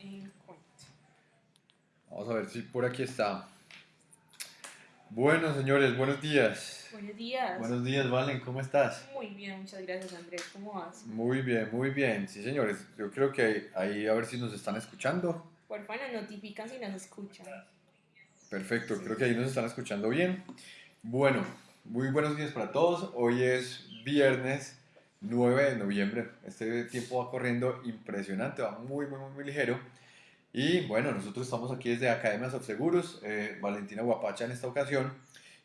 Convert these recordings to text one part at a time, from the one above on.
en cuenta. Vamos a ver si por aquí está. Bueno, señores, buenos días. Buenos días. Buenos días, Valen, ¿cómo estás? Muy bien, muchas gracias Andrés. ¿Cómo vas? Muy bien, muy bien. Sí, señores, yo creo que ahí a ver si nos están escuchando. Por favor, nos notifican si nos escuchan. Perfecto, creo que ahí nos están escuchando bien. Bueno, muy buenos días para todos. Hoy es viernes 9 de noviembre. Este tiempo va corriendo impresionante, va muy, muy, muy ligero. Y bueno, nosotros estamos aquí desde Academias of Seguros, eh, Valentina Guapacha en esta ocasión.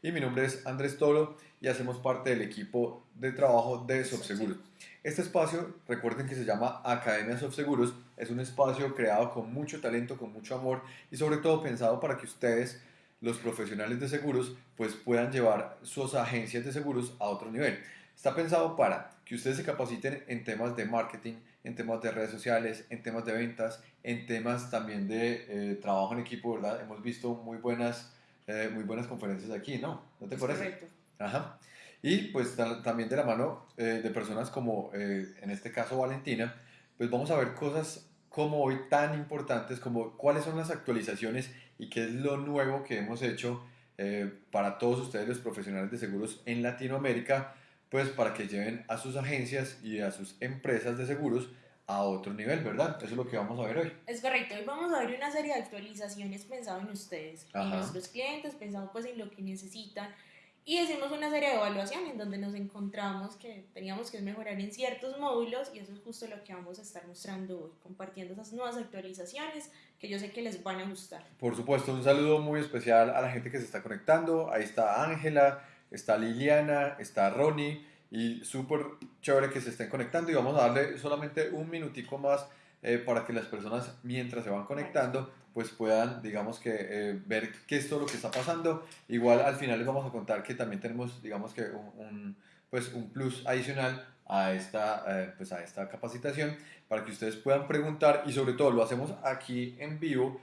Y mi nombre es Andrés Tolo y hacemos parte del equipo de trabajo de Subseguros. Este espacio, recuerden que se llama Academias of Seguros, es un espacio creado con mucho talento, con mucho amor y sobre todo pensado para que ustedes, los profesionales de seguros, pues puedan llevar sus agencias de seguros a otro nivel. Está pensado para que ustedes se capaciten en temas de marketing, en temas de redes sociales, en temas de ventas, en temas también de eh, trabajo en equipo, ¿verdad? Hemos visto muy buenas, eh, muy buenas conferencias aquí, ¿no? ¿No te parece? Correcto. Ajá. Y pues también de la mano eh, de personas como, en este caso, Valentina, pues vamos a ver cosas como hoy tan importantes como cuáles son las actualizaciones y qué es lo nuevo que hemos hecho para todos ustedes los profesionales de seguros en Latinoamérica pues para que lleven a sus agencias y a sus empresas de seguros a otro nivel, ¿verdad? Eso es lo que vamos a ver hoy. Es correcto, hoy vamos a ver una serie de actualizaciones pensado en ustedes, en nuestros clientes, pensado pues en lo que necesitan y hicimos una serie de evaluaciones en donde nos encontramos que teníamos que mejorar en ciertos módulos y eso es justo lo que vamos a estar mostrando hoy, compartiendo esas nuevas actualizaciones que yo sé que les van a gustar. Por supuesto, un saludo muy especial a la gente que se está conectando. Ahí está Ángela, está Liliana, está Ronnie y súper chévere que se estén conectando y vamos a darle solamente un minutico más eh, para que las personas mientras se van conectando pues puedan digamos que eh, ver qué es todo lo que está pasando. Igual al final les vamos a contar que también tenemos digamos que un, pues un plus adicional a esta, eh, pues a esta capacitación para que ustedes puedan preguntar y sobre todo lo hacemos aquí en vivo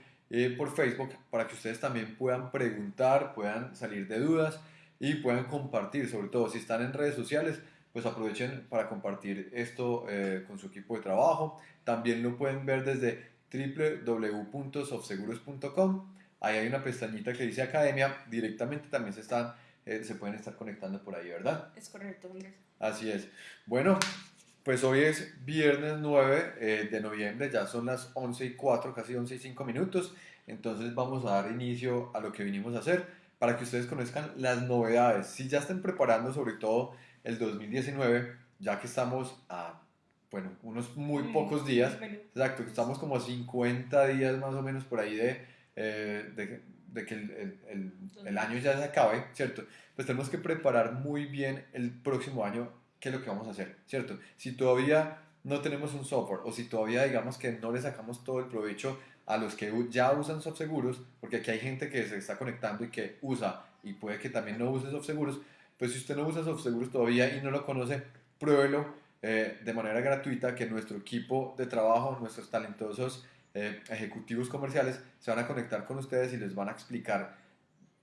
por Facebook para que ustedes también puedan preguntar, puedan salir de dudas y puedan compartir, sobre todo si están en redes sociales, pues aprovechen para compartir esto eh, con su equipo de trabajo. También lo pueden ver desde www.sofseguros.com. Ahí hay una pestañita que dice Academia. Directamente también se, están, eh, se pueden estar conectando por ahí, ¿verdad? Es correcto, Andrés. Así es. Bueno, pues hoy es viernes 9 eh, de noviembre, ya son las 11 y 4, casi 11 y 5 minutos. Entonces vamos a dar inicio a lo que vinimos a hacer para que ustedes conozcan las novedades. Si ya están preparando sobre todo el 2019, ya que estamos a, bueno, unos muy pocos días, exacto, estamos como a 50 días más o menos por ahí de, eh, de, de, que el, el, el, año ya se acabe, ¿cierto? Pues tenemos que preparar muy bien el próximo año qué es lo que vamos a hacer, ¿cierto? Si todavía no tenemos un software o si todavía digamos que no le sacamos todo el provecho a los que ya usan seguros porque aquí hay gente que se está conectando y que usa y puede que también no use seguros pues si usted no usa seguros todavía y no lo conoce, pruébelo eh, de manera gratuita que nuestro equipo de trabajo, nuestros talentosos eh, ejecutivos comerciales se van a conectar con ustedes y les van a explicar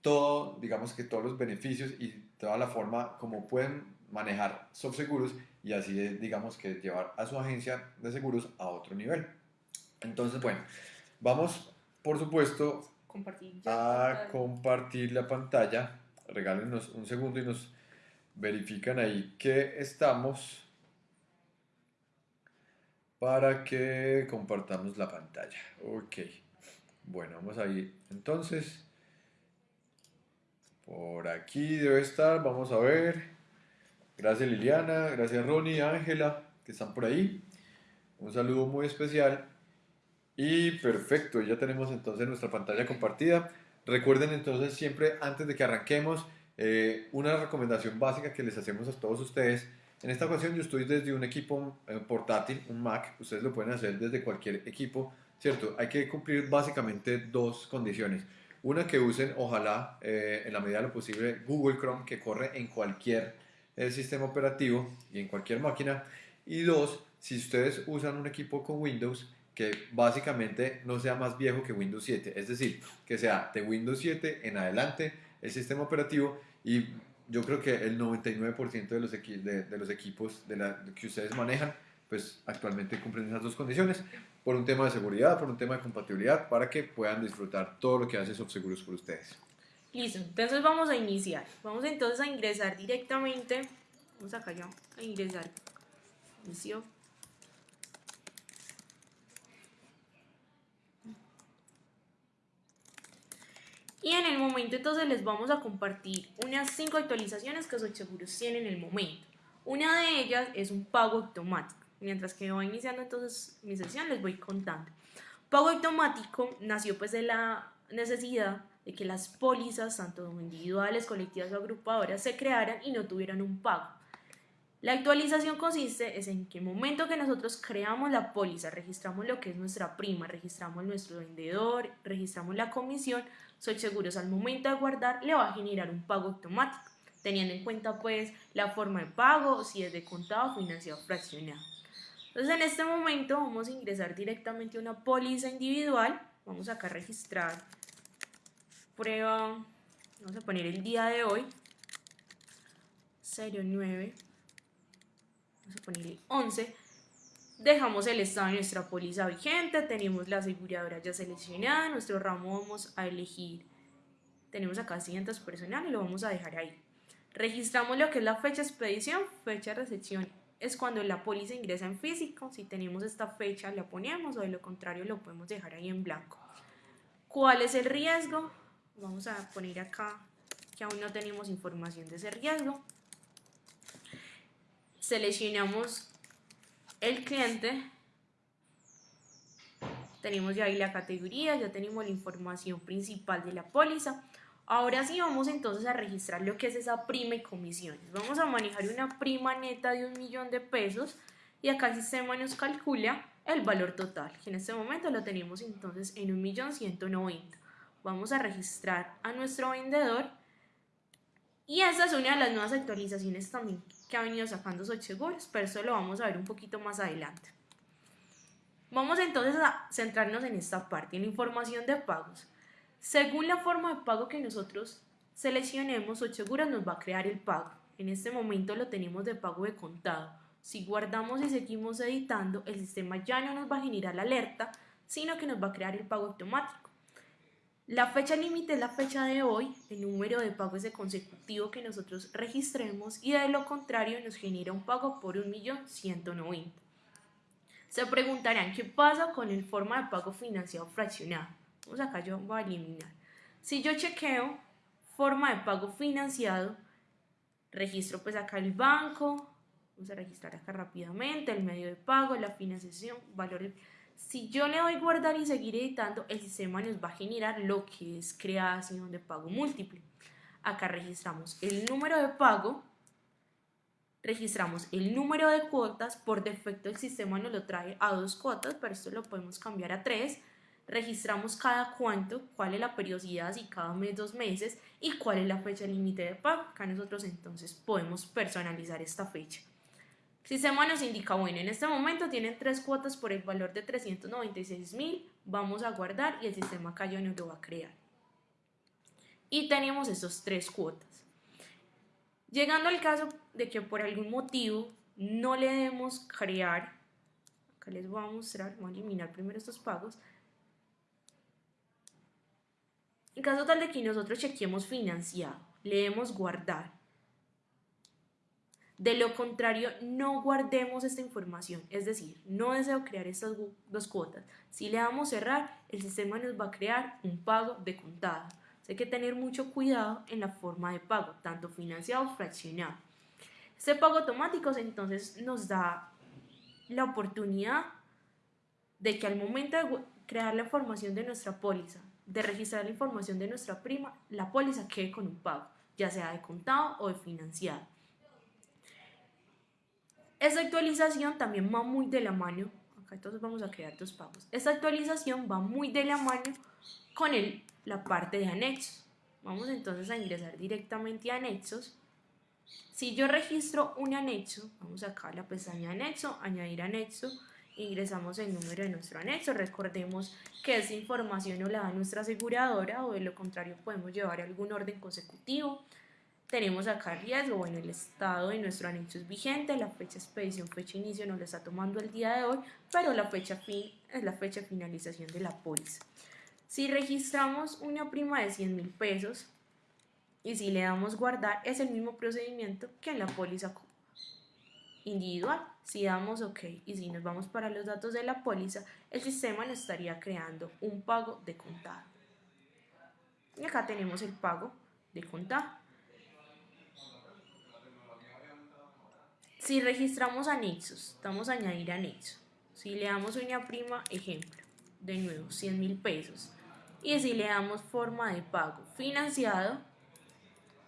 todo, digamos que todos los beneficios y toda la forma como pueden manejar seguros y así digamos que llevar a su agencia de seguros a otro nivel. Entonces, bueno, Vamos, por supuesto, a compartir la pantalla. Regálenos un segundo y nos verifican ahí que estamos para que compartamos la pantalla. Ok. Bueno, vamos ahí. Entonces, por aquí debe estar. Vamos a ver. Gracias Liliana, gracias Ronnie, Ángela, que están por ahí. Un saludo muy especial y perfecto, ya tenemos entonces nuestra pantalla compartida. Recuerden entonces siempre antes de que arranquemos eh, una recomendación básica que les hacemos a todos ustedes. En esta ocasión yo estoy desde un equipo eh, portátil, un Mac, ustedes lo pueden hacer desde cualquier equipo, ¿cierto? Hay que cumplir básicamente dos condiciones. Una que usen, ojalá, eh, en la medida de lo posible, Google Chrome, que corre en cualquier sistema operativo y en cualquier máquina. Y dos, si ustedes usan un equipo con Windows, que básicamente no sea más viejo que Windows 7, es decir, que sea de Windows 7 en adelante el sistema operativo y yo creo que el 99% de los, de, los equipos de la, que ustedes manejan pues actualmente cumplen esas dos condiciones por un tema de seguridad, por un tema de compatibilidad, para que puedan disfrutar todo lo que hace Subseguros por ustedes. Listo, entonces vamos a iniciar. Vamos entonces a ingresar directamente. Vamos acá ya a ingresar. Inicio. Y en el momento entonces les vamos a compartir unas 5 actualizaciones que Seguros tiene en el momento. Una de ellas es un pago automático. Mientras que voy iniciando entonces mi sesión les voy contando. Pago automático nació pues de la necesidad de que las pólizas, tanto individuales, colectivas o agrupadoras, se crearan y no tuvieran un pago. La actualización consiste es en que el momento que nosotros creamos la póliza, registramos lo que es nuestra prima, registramos nuestro vendedor, registramos la comisión, soy seguros al momento de guardar le va a generar un pago automático, teniendo en cuenta pues la forma de pago, si es de contado, financiado, fraccionado. Entonces en este momento vamos a ingresar directamente a una póliza individual, vamos acá a registrar prueba, vamos a poner el día de hoy, 09, vamos a poner el 11, dejamos el estado de nuestra póliza vigente, tenemos la aseguradora ya seleccionada, nuestro ramo vamos a elegir, tenemos acá asientos personal y lo vamos a dejar ahí. Registramos lo que es la fecha de expedición, fecha de recepción es cuando la póliza ingresa en físico, si tenemos esta fecha la ponemos o de lo contrario lo podemos dejar ahí en blanco. ¿Cuál es el riesgo? Vamos a poner acá que aún no tenemos información de ese riesgo. Seleccionamos el cliente. Tenemos ya ahí la categoría, ya tenemos la información principal de la póliza. Ahora sí vamos entonces a registrar lo que es esa prima y comisiones. Vamos a manejar una prima neta de un millón de pesos y acá el sistema nos calcula el valor total, que en este momento lo tenemos entonces en un millón ciento noventa vamos a registrar a nuestro vendedor y esa es una de las nuevas actualizaciones también que ha venido sacando Seguros, pero eso lo vamos a ver un poquito más adelante. Vamos entonces a centrarnos en esta parte, en la información de pagos. Según la forma de pago que nosotros seleccionemos, Seguros nos va a crear el pago. En este momento lo tenemos de pago de contado. Si guardamos y seguimos editando, el sistema ya no nos va a generar la alerta, sino que nos va a crear el pago automático. La fecha límite es la fecha de hoy, el número de pago es de consecutivo que nosotros registremos y de lo contrario nos genera un pago por 1.190.000. Se preguntarán qué pasa con el forma de pago financiado fraccionado. Vamos acá yo voy a eliminar. Si yo chequeo forma de pago financiado, registro pues acá el banco, vamos a registrar acá rápidamente el medio de pago, la financiación, valor si yo le doy guardar y seguir editando, el sistema nos va a generar lo que es creación de pago múltiple. Acá registramos el número de pago, registramos el número de cuotas, por defecto el sistema nos lo trae a dos cuotas, pero esto lo podemos cambiar a tres. Registramos cada cuánto, cuál es la periodicidad, si cada mes, dos meses, y cuál es la fecha límite de pago. Acá nosotros entonces podemos personalizar esta fecha. Sistema nos indica, bueno, en este momento tienen tres cuotas por el valor de 396 mil, vamos a guardar y el sistema ya nos lo va a crear. Y tenemos esos tres cuotas. Llegando al caso de que por algún motivo no le debemos crear, acá les voy a mostrar, voy a eliminar primero estos pagos. En caso tal de que nosotros chequeemos financiado, le debemos guardar de lo contrario, no guardemos esta información, es decir, no deseo crear estas dos cuotas. Si le damos cerrar, el sistema nos va a crear un pago de contado. hay que tener mucho cuidado en la forma de pago, tanto financiado o fraccionado. Este pago automático entonces nos da la oportunidad de que al momento de crear la información de nuestra póliza, de registrar la información de nuestra prima, la póliza quede con un pago, ya sea de contado o de financiado. Esta actualización también va muy de la mano, acá entonces vamos a crear dos pagos. Esta actualización va muy de la mano con el, la parte de anexos. Vamos entonces a ingresar directamente a anexos. Si yo registro un anexo, vamos acá a la pestaña anexo, añadir anexo, ingresamos el número de nuestro anexo. Recordemos que esa información no la da nuestra aseguradora o de lo contrario podemos llevar algún orden consecutivo. Tenemos acá riesgo, bueno, el estado de nuestro anexo es vigente, la fecha expedición, fecha inicio no lo está tomando el día de hoy, pero la fecha fin es la fecha finalización de la póliza. Si registramos una prima de 100 mil pesos y si le damos guardar, es el mismo procedimiento que en la póliza individual. Si damos OK y si nos vamos para los datos de la póliza, el sistema nos estaría creando un pago de contado. Y acá tenemos el pago de contado. Si registramos anexos, vamos a añadir anexo. Si le damos una prima, ejemplo, de nuevo, 100 mil pesos. Y si le damos forma de pago financiado,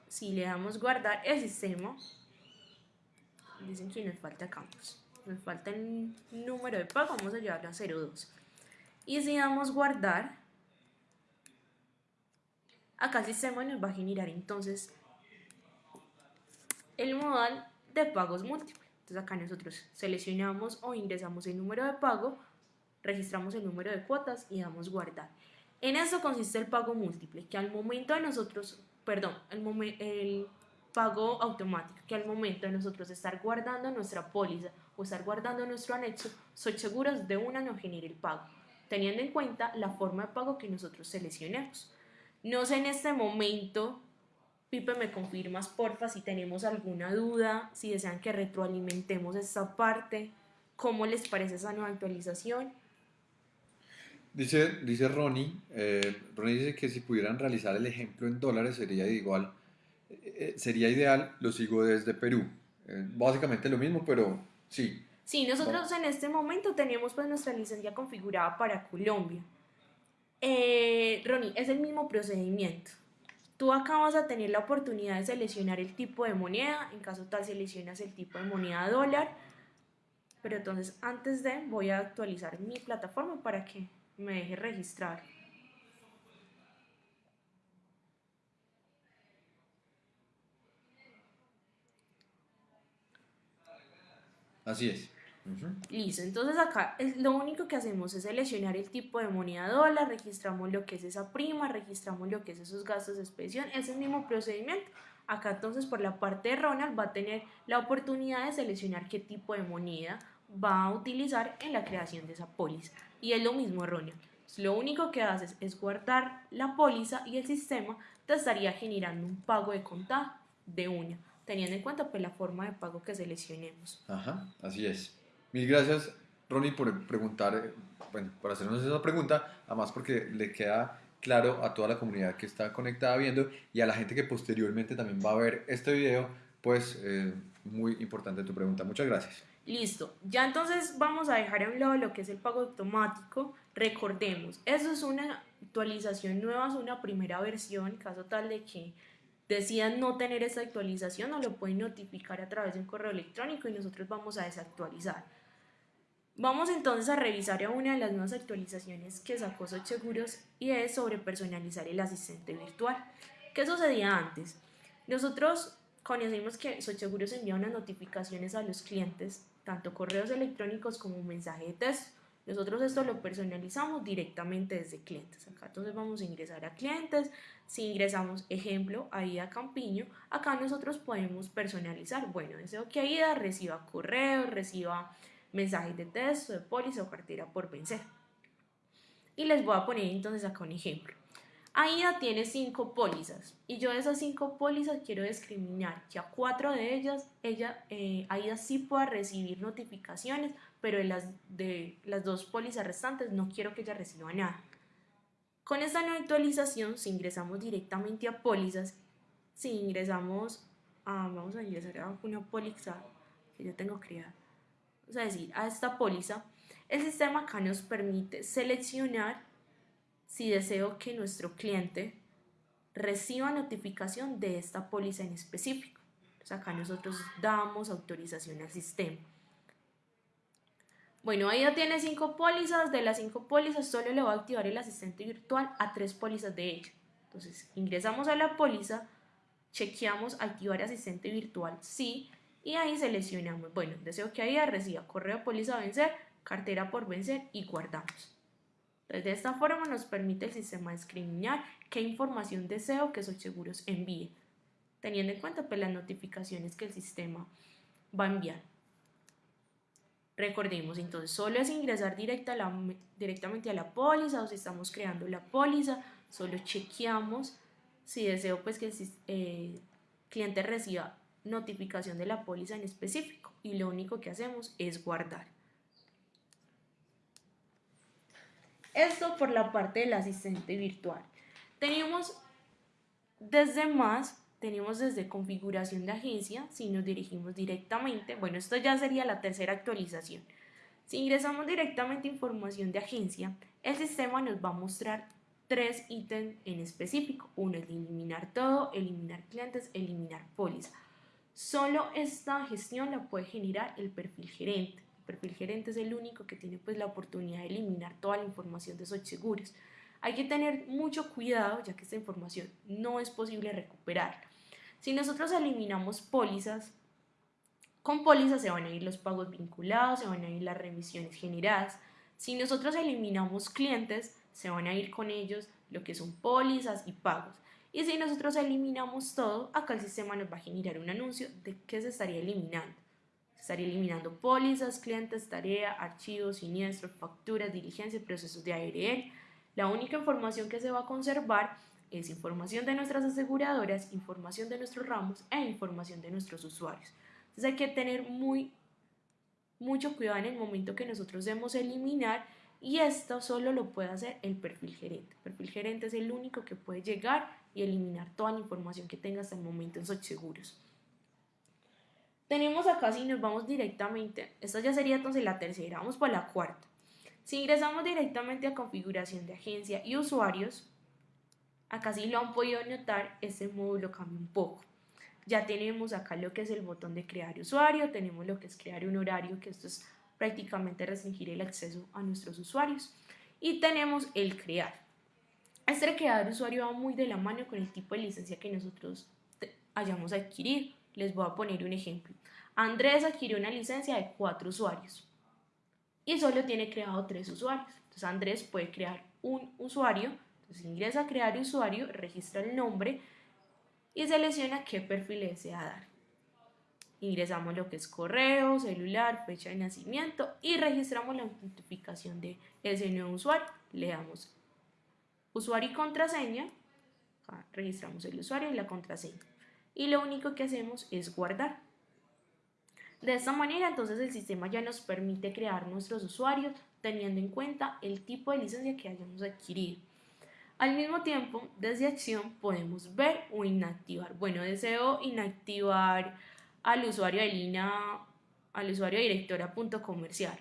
si le damos guardar el sistema, dicen que nos falta campos. Nos falta el número de pago, vamos a llevarlo a 02. Y si damos guardar, acá el sistema nos va a generar entonces el modal de pagos múltiples. Entonces acá nosotros seleccionamos o ingresamos el número de pago, registramos el número de cuotas y damos guardar. En eso consiste el pago múltiple, que al momento de nosotros, perdón, el, el pago automático, que al momento de nosotros estar guardando nuestra póliza o estar guardando nuestro anexo, soy seguros de una no genere el pago, teniendo en cuenta la forma de pago que nosotros seleccionemos. No sé en este momento Pipe, me confirmas, porfa, si tenemos alguna duda, si desean que retroalimentemos esta parte, cómo les parece esa nueva actualización. Dice, dice Ronnie, eh, Ronnie dice que si pudieran realizar el ejemplo en dólares sería igual, eh, eh, sería ideal, lo sigo desde Perú. básicamente lo mismo, pero sí. Sí, nosotros en este momento tenemos pues nuestra licencia configurada para Colombia. Ronnie, es el mismo procedimiento. Tú acá vas a tener la oportunidad de seleccionar el tipo de moneda, en caso tal seleccionas el tipo de moneda dólar, pero entonces antes de voy a actualizar mi plataforma para que me deje registrar. Así es. Listo, entonces acá lo único que hacemos es seleccionar el tipo de moneda dólar, registramos lo que es esa prima, registramos lo que es esos gastos de expedición, es el mismo procedimiento. Acá entonces por la parte de Ronald va a tener la oportunidad de seleccionar qué tipo de moneda va a utilizar en la creación de esa póliza. Y es lo mismo Ronald. Lo único que haces es guardar la póliza y el sistema te estaría generando un pago de contado de una, teniendo en cuenta pues la forma de pago que seleccionemos. Ajá, así es. Mil gracias, Ronnie, por preguntar, eh, bueno, por hacernos esa pregunta, además porque le queda claro a toda la comunidad que está conectada viendo y a la gente que posteriormente también va a ver este video, pues eh, muy importante tu pregunta. Muchas gracias. Listo, ya entonces vamos a dejar a un lado lo que es el pago automático. Recordemos, eso es una actualización nueva, es una primera versión, caso tal de que decidan no tener esa actualización, nos lo pueden notificar a través de un correo electrónico y nosotros vamos a desactualizar. Vamos entonces a revisar una de las nuevas actualizaciones que sacó Seguros y es sobre personalizar el asistente virtual. ¿Qué sucedía antes? Nosotros conocimos que Seguros envía unas notificaciones a los clientes, tanto correos electrónicos como mensaje de texto. Nosotros esto lo personalizamos directamente desde clientes. Acá entonces vamos a ingresar a clientes. Si ingresamos, ejemplo, ahí a Campiño, acá nosotros podemos personalizar. Bueno, deseo que AIDA reciba correo, reciba mensajes de texto, de póliza o cartera por vencer. Y les voy a poner entonces acá un ejemplo. AIDA tiene cinco pólizas y yo de esas cinco pólizas quiero discriminar que a cuatro de ellas ella, eh, AIDA sí pueda recibir notificaciones, pero de las, de las dos pólizas restantes no quiero que ella reciba nada. Con esta nueva actualización, si ingresamos directamente a pólizas, si ingresamos a, vamos a ingresar a una póliza que yo tengo creada, es decir, a esta póliza, el sistema acá nos permite seleccionar si deseo que nuestro cliente reciba notificación de esta póliza en específico. Entonces acá nosotros damos autorización al sistema. Bueno, ahí ya tiene cinco pólizas. De las cinco pólizas solo le va a activar el asistente virtual a tres pólizas de ella. Entonces ingresamos a la póliza, chequeamos activar asistente virtual, sí, y ahí seleccionamos, bueno, deseo que ahí reciba correo póliza vencer, cartera por vencer y guardamos. Entonces, de esta forma nos permite el sistema discriminar qué información deseo que Seguros envíe. teniendo en cuenta pues, las notificaciones que el sistema va a enviar. Recordemos, entonces, solo es ingresar directa directamente a la póliza o si estamos creando la póliza, solo chequeamos si deseo pues que el eh, cliente reciba notificación de la póliza en específico y lo único que hacemos es guardar. Esto por la parte del asistente virtual. Tenemos desde más, tenemos desde configuración de agencia, si nos dirigimos directamente, bueno, esto ya sería la tercera actualización. Si ingresamos directamente información de agencia, el sistema nos va a mostrar tres ítems en específico. Uno es eliminar todo, eliminar clientes, eliminar póliza. Solo esta gestión la puede generar el perfil gerente. El perfil gerente es el único que tiene pues la oportunidad de eliminar toda la información de esos seguros. Hay que tener mucho cuidado ya que esta información no es posible recuperarla. Si nosotros eliminamos pólizas, con pólizas se van a ir los pagos vinculados, se van a ir las remisiones generadas. Si nosotros eliminamos clientes, se van a ir con ellos lo que son pólizas y pagos. Y si nosotros eliminamos todo, acá el sistema nos va a generar un anuncio de qué se estaría eliminando. Se estaría eliminando pólizas, clientes, tarea, archivos, siniestros, facturas, diligencias, procesos de ARL, la única información que se va a conservar es información de nuestras aseguradoras, información de nuestros ramos e información de nuestros usuarios. Entonces hay que tener muy, mucho cuidado en el momento que nosotros debemos eliminar y esto solo lo puede hacer el perfil gerente. El perfil gerente es el único que puede llegar y eliminar toda la información que tenga hasta el momento en seguros. Tenemos acá, si nos vamos directamente, esta ya sería entonces la tercera, vamos por la cuarta. Si ingresamos directamente a configuración de agencia y usuarios, acá sí lo han podido notar, este módulo cambia un poco. Ya tenemos acá lo que es el botón de crear usuario, tenemos lo que es crear un horario, que esto es prácticamente restringir el acceso a nuestros usuarios. Y tenemos el crear. Este crear usuario va muy de la mano con el tipo de licencia que nosotros hayamos adquirido. Les voy a poner un ejemplo. Andrés adquirió una licencia de cuatro usuarios y solo tiene creado tres usuarios. Entonces Andrés puede crear un usuario, entonces ingresa a crear usuario, registra el nombre y selecciona qué perfil desea dar. Ingresamos lo que es correo, celular, fecha de nacimiento y registramos la notificación de ese nuevo usuario. Le damos usuario y contraseña, registramos el usuario y la contraseña. Y lo único que hacemos es guardar. De esta manera, entonces el sistema ya nos permite crear nuestros usuarios teniendo en cuenta el tipo de licencia que hayamos adquirido. Al mismo tiempo, desde acción podemos ver o inactivar. Bueno, deseo inactivar al usuario de línea, al usuario directora.comercial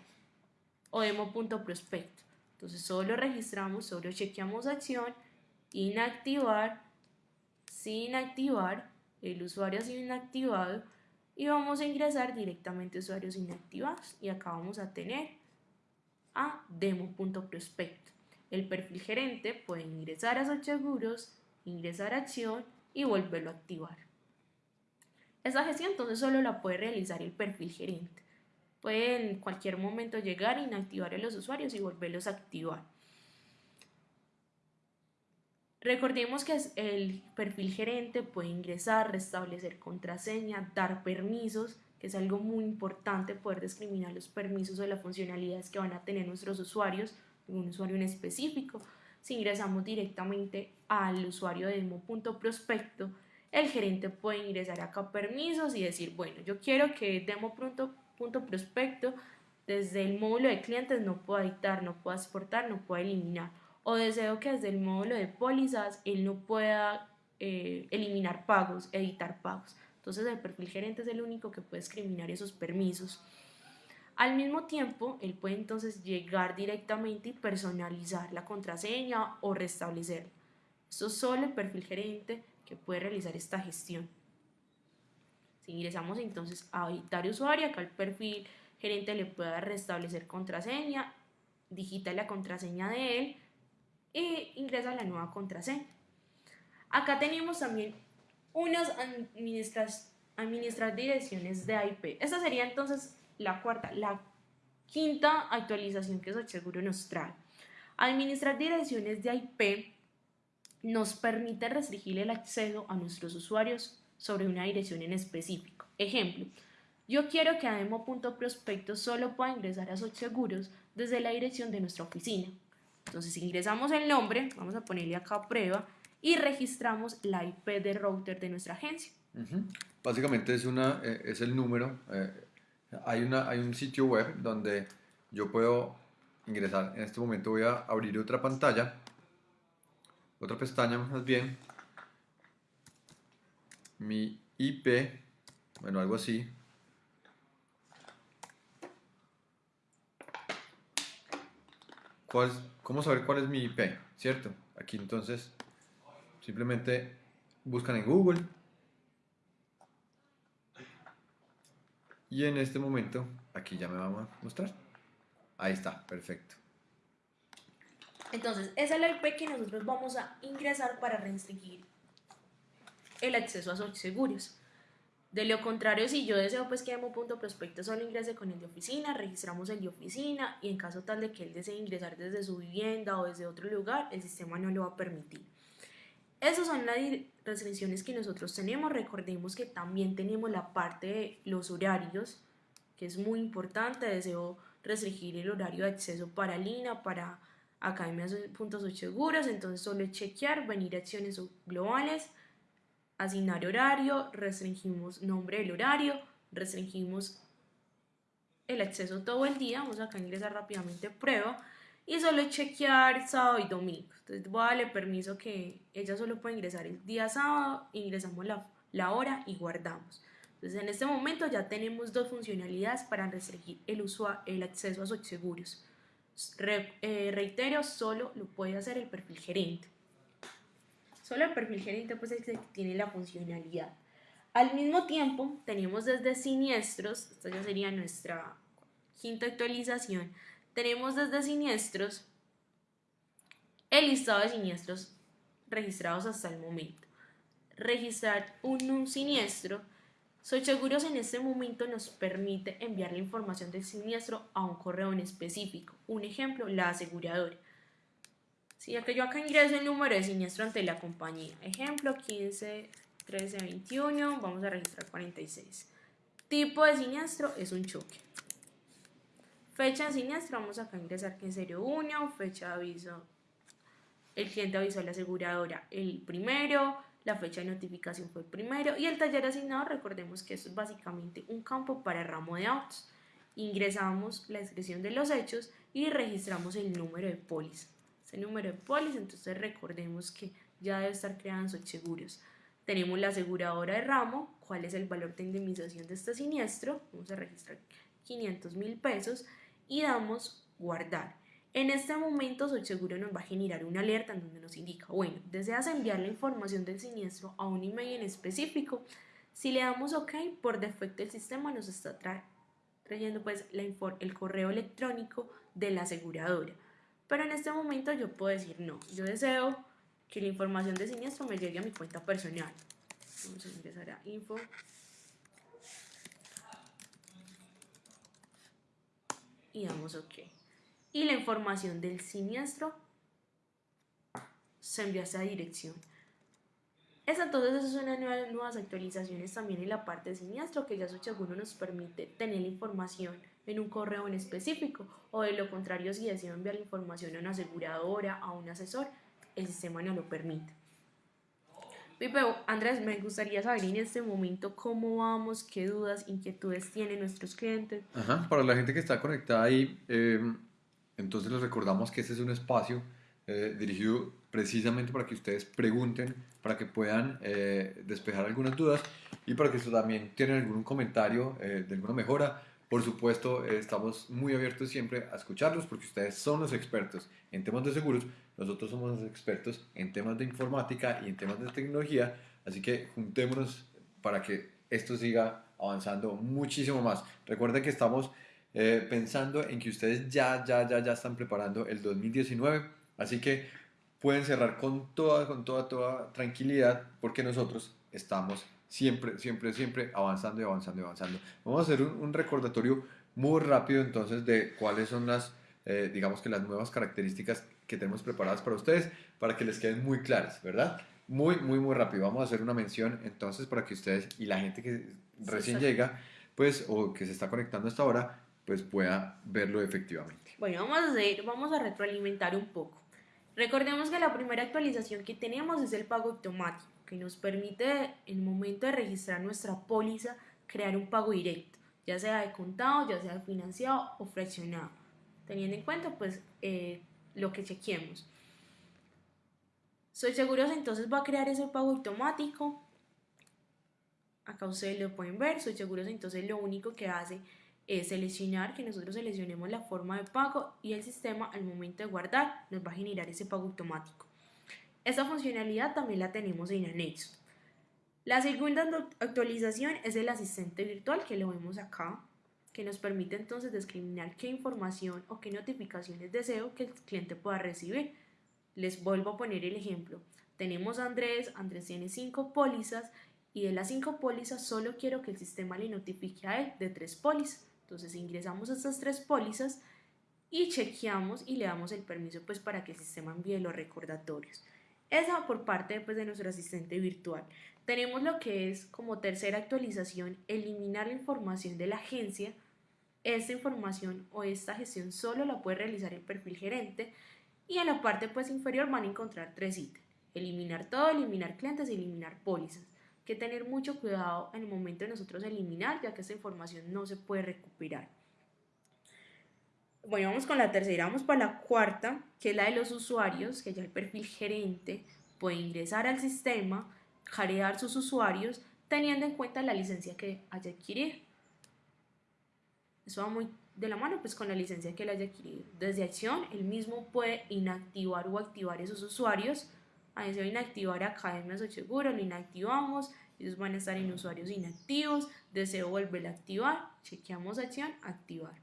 o demo.prospecto. Entonces solo registramos, solo chequeamos acción, inactivar, sin activar, el usuario ha sido inactivado y vamos a ingresar directamente usuarios inactivados y acá vamos a tener a demo.prospecto. El perfil gerente puede ingresar a sus seguros, ingresar a acción y volverlo a activar. Esa gestión entonces solo la puede realizar el perfil gerente. Puede en cualquier momento llegar inactivar a los usuarios y volverlos a activar. Recordemos que el perfil gerente puede ingresar, restablecer contraseña, dar permisos, que es algo muy importante poder discriminar los permisos o las funcionalidades que van a tener nuestros usuarios, un usuario en específico. Si ingresamos directamente al usuario de demo.prospecto, el gerente puede ingresar acá permisos y decir, bueno, yo quiero que demo.prospecto desde el módulo de clientes no pueda editar, no pueda exportar, no pueda eliminar o deseo que desde el módulo de pólizas él no pueda eh, eliminar pagos, editar pagos. Entonces el perfil gerente es el único que puede discriminar esos permisos. Al mismo tiempo, él puede entonces llegar directamente y personalizar la contraseña o restablecerla. Esto es solo el perfil gerente puede realizar esta gestión. Si ingresamos entonces a editar usuario, acá el perfil gerente le puede restablecer contraseña, digita la contraseña de él, y ingresa la nueva contraseña. Acá tenemos también unas administrar direcciones de IP. Esta sería entonces la cuarta, la quinta actualización que seguro nos trae. Administrar direcciones de IP nos permite restringir el acceso a nuestros usuarios sobre una dirección en específico. Ejemplo, yo quiero que a demo.prospectos solo pueda ingresar a Seguros desde la dirección de nuestra oficina. Entonces ingresamos el nombre, vamos a ponerle acá prueba y registramos la IP de router de nuestra agencia. Básicamente es, una, eh, es el número. Eh, hay, una, hay un sitio web donde yo puedo ingresar. En este momento voy a abrir otra pantalla, otra pestaña más bien. Mi IP, bueno, algo así. ¿Cómo saber cuál es mi IP? ¿Cierto? Aquí entonces simplemente buscan en Google y en este momento aquí ya me va a mostrar. Ahí está, perfecto. Entonces, es la IP que nosotros vamos a ingresar para restringir el acceso a sus seguros. De lo contrario, si yo deseo pues que prospecto solo ingrese con el de oficina, registramos el de oficina y en caso tal de que él desee ingresar desde su vivienda o desde otro lugar, el sistema no lo va a permitir. Esas son las restricciones que nosotros tenemos. Recordemos que también tenemos la parte de los horarios, que es muy importante. Deseo restringir el horario de acceso para Lina, para academias puntos seguros. Entonces solo chequear, venir a acciones globales asignar horario, restringimos nombre del horario, restringimos el acceso todo el día, vamos acá a ingresar rápidamente prueba y solo chequear sábado y domingo. Entonces voy a darle permiso que ella solo puede ingresar el día sábado, ingresamos la, la hora y guardamos. Entonces en este momento ya tenemos dos funcionalidades para restringir el, el acceso a sus seguros. Eh, reitero, solo lo puede hacer el perfil gerente. Solo el perfil gerente pues es que tiene la funcionalidad. Al mismo tiempo, tenemos desde siniestros, esta ya sería nuestra quinta actualización, tenemos desde siniestros el listado de siniestros registrados hasta el momento. Registrar un, un siniestro, Seguros en este momento nos permite enviar la información del siniestro a un correo en específico. Un ejemplo, la aseguradora. Si que yo acá ingreso el número de siniestro ante la compañía, ejemplo 15 13 21, vamos a registrar 46. Tipo de siniestro es un choque. Fecha de siniestro, vamos acá a ingresar que en serio 1, fecha de aviso, el cliente avisó a la aseguradora el primero, la fecha de notificación fue el primero y el taller asignado, recordemos que esto es básicamente un campo para ramo de autos. Ingresamos la descripción de los hechos y registramos el número de póliza el número de póliza, entonces recordemos que ya debe estar creado en seguros. Tenemos la aseguradora de ramo, cuál es el valor de indemnización de este siniestro, vamos a registrar 500 mil pesos y damos guardar. En este momento seguro nos va a generar una alerta en donde nos indica, bueno, deseas enviar la información del siniestro a un email en específico. Si le damos OK, por defecto el sistema nos está trayendo pues la el correo electrónico de la aseguradora. Pero en este momento yo puedo decir no. Yo deseo que la información de siniestro me llegue a mi cuenta personal. Vamos a ingresar a info. Y damos OK. Y la información del siniestro se envía a esa dirección. Esa, entonces, esas son nuevas, nuevas actualizaciones también en la parte de siniestro que ya Sochaguro nos permite tener la información en un correo en específico o de lo contrario si deseo enviar la información a una aseguradora, a un asesor, el sistema no lo permite. Pipe, Andrés, me gustaría saber en este momento cómo vamos, qué dudas, inquietudes tienen nuestros clientes. Ajá, para la gente que está conectada ahí, em, entonces les recordamos que este es un espacio eh, dirigido precisamente para que ustedes pregunten, para que puedan eh, despejar algunas dudas y para que también tienen algún comentario eh, de alguna mejora por supuesto, estamos muy abiertos siempre a escucharlos porque ustedes son los expertos en temas de seguros, nosotros somos los expertos en temas de informática y en temas de tecnología, así que juntémonos para que esto siga avanzando muchísimo más. Recuerden que estamos eh, pensando en que ustedes ya, ya, ya, ya están preparando el 2019, así que pueden cerrar con toda, con toda, toda tranquilidad porque nosotros estamos siempre, siempre, siempre avanzando y avanzando y avanzando. Vamos a hacer un, recordatorio muy rápido entonces de cuáles son las, eh, digamos que las nuevas características que tenemos preparadas para ustedes, para que les queden muy claras, ¿verdad? muy, muy, muy rápido. Vamos a hacer una mención entonces para que ustedes y la gente que recién llega, pues, o que se está conectando hasta ahora, pues pueda verlo efectivamente. Bueno, vamos a, hacer, vamos a retroalimentar un poco. Recordemos que la primera actualización que tenemos es el pago automático, que nos permite en el momento de registrar nuestra póliza crear un pago directo, ya sea de contado, ya sea financiado o fraccionado, teniendo en cuenta pues eh, lo que chequeemos. Soy Seguros entonces va a crear ese pago automático. Acá ustedes lo pueden ver. Soy Seguros entonces lo único que hace es seleccionar, que nosotros seleccionemos la forma de pago y el sistema al momento de guardar nos va a generar ese pago automático. Esta funcionalidad también la tenemos en anexo. La segunda actualización es el asistente virtual que lo vemos acá, que nos permite entonces discriminar qué información o qué notificaciones deseo que el cliente pueda recibir. Les vuelvo a poner el ejemplo. Tenemos a Andrés, Andrés tiene cinco pólizas y de las cinco pólizas solo quiero que el sistema le notifique a él de tres pólizas. Entonces ingresamos estas tres pólizas y chequeamos y le damos el permiso pues para que el sistema envíe los recordatorios. Esa por parte pues, de nuestro asistente virtual. Tenemos lo que es como tercera actualización, eliminar la información de la agencia. Esta información o esta gestión solo la puede realizar el perfil gerente y en la parte pues inferior van a encontrar tres ítems. Eliminar todo, eliminar clientes y eliminar pólizas. Que tener mucho cuidado en el momento de nosotros eliminar, ya que esta información no se puede recuperar. Bueno, vamos con la tercera, vamos para la cuarta, que es la de los usuarios, que ya el perfil gerente puede ingresar al sistema, jarear sus usuarios, teniendo en cuenta la licencia que haya adquirido. Eso va muy de la mano pues con la licencia que él haya adquirido. Desde acción, él mismo puede inactivar o activar esos usuarios. A deseo inactivar Academias o Seguro, lo inactivamos, ellos van a estar en usuarios inactivos, deseo volver a activar, chequeamos acción, activar.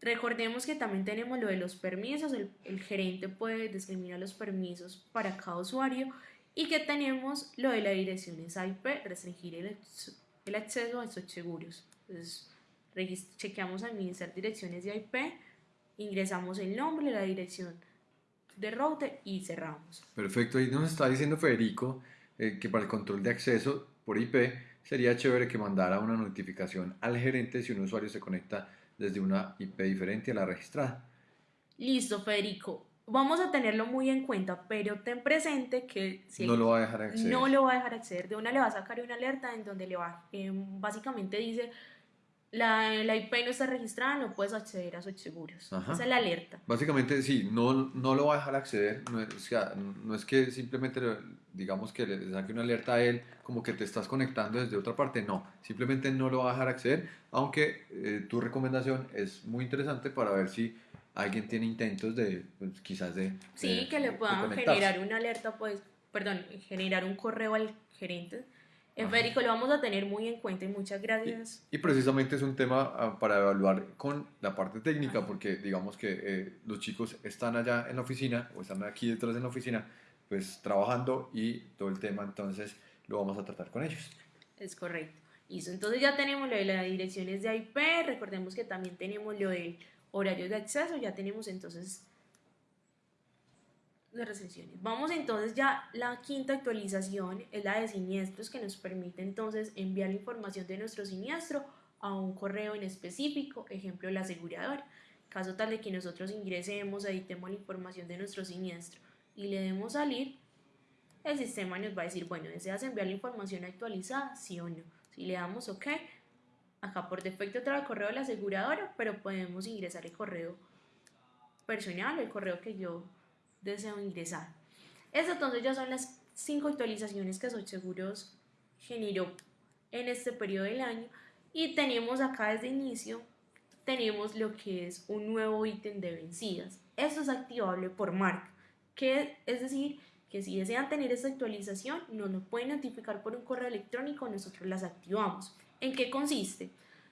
Recordemos que también tenemos lo de los permisos, el, gerente puede discriminar los permisos para cada usuario y que tenemos lo de las direcciones IP, restringir el, el acceso a estos seguros. Entonces, chequeamos administrar direcciones de IP, ingresamos el nombre, la dirección de router y cerramos. Perfecto, ahí nos está diciendo Federico eh, que para el control de acceso por IP sería chévere que mandara una notificación al gerente si un usuario se conecta desde una IP diferente a la registrada. Listo, Federico. Vamos a tenerlo muy en cuenta, pero ten presente que si no lo va a dejar acceder. No lo va a dejar acceder. De una le va a sacar una alerta en donde le va, eh, básicamente dice la, la, IP no está registrada, no puedes acceder a sus seguros. Esa es la alerta. Básicamente, sí, no, no lo va a dejar acceder. No es, no es que simplemente, digamos, que le saque una alerta a él como que te estás conectando desde otra parte. No, simplemente no lo va a dejar acceder. Aunque eh, tu recomendación es muy interesante para ver si alguien tiene intentos de, pues, quizás de. Sí, que le puedan generar una alerta, pues, perdón, generar un correo al gerente en Federico lo vamos a tener muy en cuenta y muchas gracias. Y, precisamente es un tema ah, para evaluar con la parte técnica, porque digamos que eh, los chicos están allá en la oficina o están aquí detrás en la oficina, pues trabajando y todo el tema entonces lo vamos a tratar con ellos. Es correcto. Listo, entonces ya tenemos lo de las direcciones de IP, recordemos que también tenemos lo de horarios de acceso, ya tenemos entonces de recensiones. Vamos entonces ya, la quinta actualización es la de siniestros que nos permite entonces enviar la información de nuestro siniestro a un correo en específico, ejemplo la aseguradora. Caso tal de que nosotros ingresemos, editemos la información de nuestro siniestro y le demos salir, el sistema nos va a decir, bueno, ¿deseas enviar la información actualizada? Sí o no. Si le damos OK, acá por defecto trae el correo de la aseguradora, pero podemos ingresar el correo personal, el correo que yo deseo ingresar. Estas entonces ya son las cinco actualizaciones que Seguros generó en este periodo del año y tenemos acá desde inicio tenemos lo que es un nuevo ítem de vencidas. Esto es activable por marca, que es decir, que si desean tener esta actualización, nos lo pueden notificar por un correo electrónico, nosotros las activamos. ¿En qué consiste?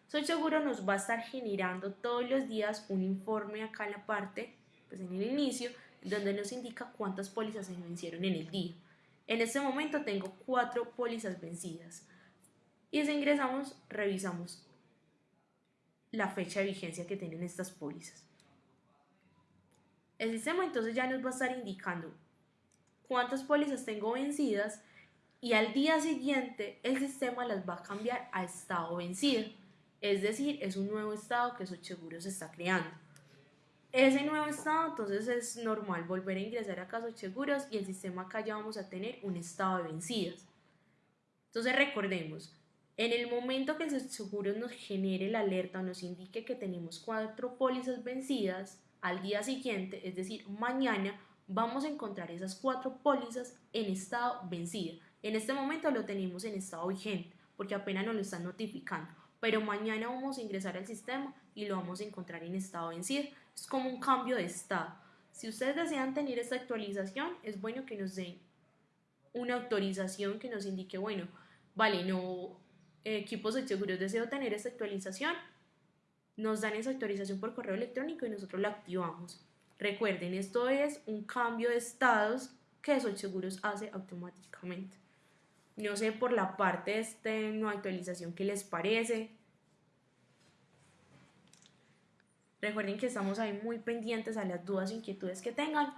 Soy seguro nos va a estar generando todos los días un informe acá en la parte, pues en el inicio, donde nos indica cuántas pólizas se vencieron en el día. En este momento tengo cuatro pólizas vencidas. Y si ingresamos, revisamos la fecha de vigencia que tienen estas pólizas. El sistema entonces ya nos va a estar indicando cuántas pólizas tengo vencidas y al día siguiente el sistema las va a cambiar a estado vencido. Es decir, es un nuevo estado que Socheguro se está creando. Ese nuevo estado, entonces es normal volver a ingresar a casos seguros y el sistema acá ya vamos a tener un estado de vencidas. Entonces recordemos, en el momento que el seguro nos genere la alerta o nos indique que tenemos cuatro pólizas vencidas, al día siguiente, es decir, mañana, vamos a encontrar esas cuatro pólizas en estado vencida. En este momento lo tenemos en estado vigente porque apenas nos lo están notificando, pero mañana vamos a ingresar al sistema y lo vamos a encontrar en estado vencido. Es como un cambio de estado. Si ustedes desean tener esta actualización, es bueno que nos den una autorización que nos indique, bueno, vale, no, equipos de seguros deseo tener esta actualización, nos dan esa autorización por correo electrónico y nosotros la activamos. Recuerden, esto es un cambio de estados que Seguros hace automáticamente. No sé por la parte de esta nueva actualización qué les parece. Recuerden que estamos ahí muy pendientes a las dudas e inquietudes que tengan.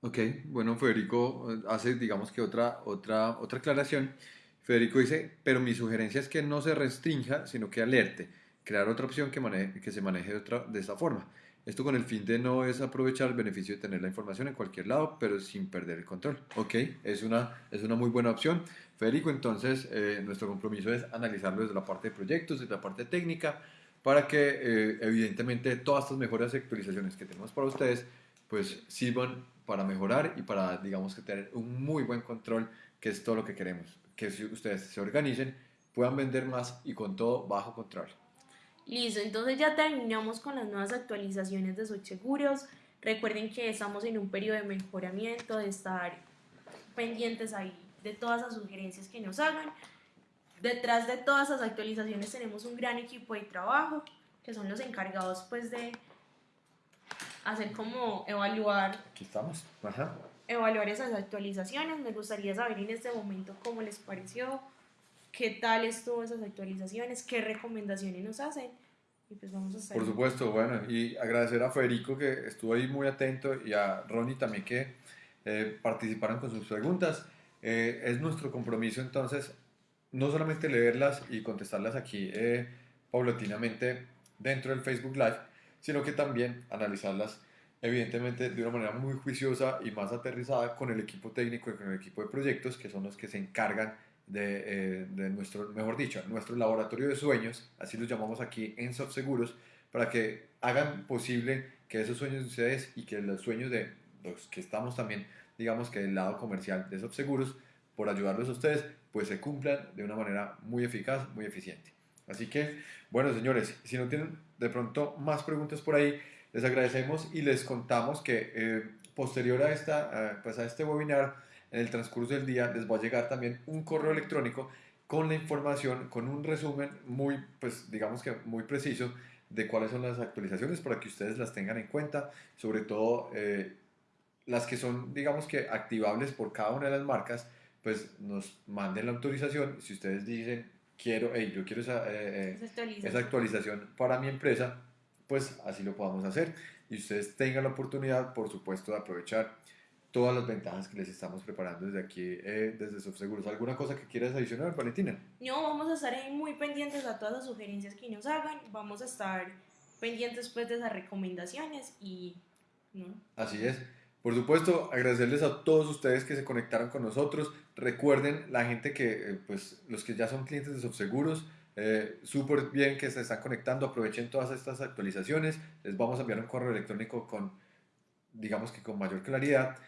Ok, bueno, Federico eh, hace, digamos que otra, otra, otra aclaración. Federico dice, pero mi sugerencia es que no se restrinja, sino que alerte, crear otra opción que, maneje, que se maneje de, otra, de esta forma. Esto con el fin de no es aprovechar el beneficio de tener la información en cualquier lado, pero sin perder el control. Ok, es una, es una muy buena opción. Federico, entonces eh, nuestro compromiso es analizarlo desde la parte de proyectos, desde la parte técnica, para que eh, evidentemente todas estas mejores actualizaciones que tenemos para ustedes, pues sirvan para mejorar y para, digamos que tener un muy buen control, que es todo lo que queremos. Que si ustedes se organicen, puedan vender más y con todo bajo control. Listo, entonces ya terminamos con las nuevas actualizaciones de Socheguros. Recuerden que estamos en un periodo de mejoramiento, de estar pendientes ahí de todas las sugerencias que nos hagan. Detrás de todas esas actualizaciones tenemos un gran equipo de trabajo que son los encargados pues de hacer como evaluar. Aquí estamos. Evaluar esas actualizaciones. Me gustaría saber en este momento cómo les pareció, qué tal estuvo esas actualizaciones, qué recomendaciones nos hacen. Y pues vamos a hacer. Por supuesto, bueno, y agradecer a Federico que estuvo ahí muy atento y a Ronnie también que eh, participaron con sus preguntas. Eh, es nuestro compromiso entonces no solamente leerlas y contestarlas aquí eh, paulatinamente dentro del Facebook Live, sino que también analizarlas evidentemente de una manera muy juiciosa y más aterrizada con el equipo técnico y con el equipo de proyectos, que son los que se encargan de, eh, nuestro, mejor dicho, nuestro laboratorio de sueños, así los llamamos aquí en Seguros, para que hagan posible que esos sueños de ustedes y que los sueños de los que estamos también, digamos que del lado comercial de Seguros, por ayudarlos a ustedes, pues se cumplan de una manera muy eficaz, muy eficiente. Así que, bueno, señores, si no tienen de pronto más preguntas por ahí, les agradecemos y les contamos que eh, posterior a, esta, pues a este webinar, en el transcurso del día, les va a llegar también un correo electrónico con la información, con un resumen muy, pues digamos que muy preciso de cuáles son las actualizaciones para que ustedes las tengan en cuenta, sobre todo eh, las que son, digamos que activables por cada una de las marcas, pues nos manden la autorización. Si ustedes dicen, quiero, hey, yo quiero esa, eh, eh, esa, actualización. para mi empresa, pues así lo podamos hacer. Y ustedes tengan la oportunidad, por supuesto, de aprovechar todas las ventajas que les estamos preparando desde aquí, eh, desde SoftSeguros. ¿Alguna cosa que quieras adicionar, Valentina? No, vamos a estar ahí muy pendientes a todas las sugerencias que nos hagan. Vamos a estar pendientes pues de esas recomendaciones y... ¿no? Así es. Por supuesto, agradecerles a todos ustedes que se conectaron con nosotros. Recuerden, la gente que, eh, pues, los que ya son clientes de Subseguros, eh, súper bien que se están conectando, aprovechen todas estas actualizaciones. Les vamos a enviar un correo electrónico con, digamos que con mayor claridad.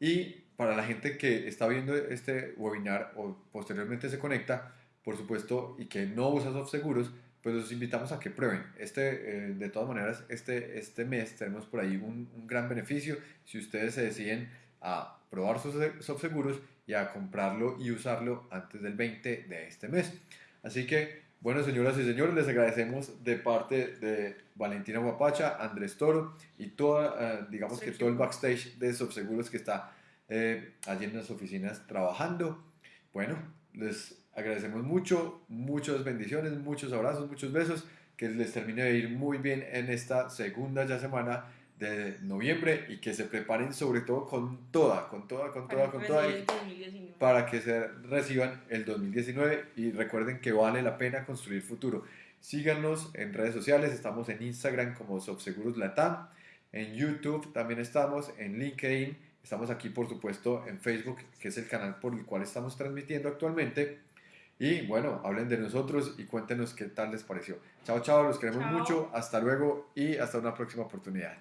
Y para la gente que está viendo este webinar o posteriormente se conecta, por supuesto, y que no usa Subseguros, pues los invitamos a que prueben. Este, eh, de todas maneras, este, este mes tenemos por ahí un, un, gran beneficio si ustedes se deciden a probar sus seguros y a comprarlo y usarlo antes del 20 de este mes. Así que, bueno, señoras y señores, les agradecemos de parte de Valentina Guapacha, Andrés Toro y toda, eh, digamos que todo el backstage de Subseguros que está eh, allí en las oficinas trabajando. Bueno, les agradecemos mucho, muchas bendiciones, muchos abrazos, muchos besos, que les termine de ir muy bien en esta segunda ya semana de noviembre y que se preparen sobre todo con toda, con toda, con toda, con toda, para que se reciban el 2019 y recuerden que vale la pena construir futuro. Síganos en redes sociales, estamos en Instagram como Subseguros Latam, en YouTube también estamos, en LinkedIn, estamos aquí por supuesto en Facebook, que es el canal por el cual estamos transmitiendo actualmente. Y bueno, hablen de nosotros y cuéntenos qué tal les pareció. Chao, chao, los queremos mucho, hasta luego y hasta una próxima oportunidad.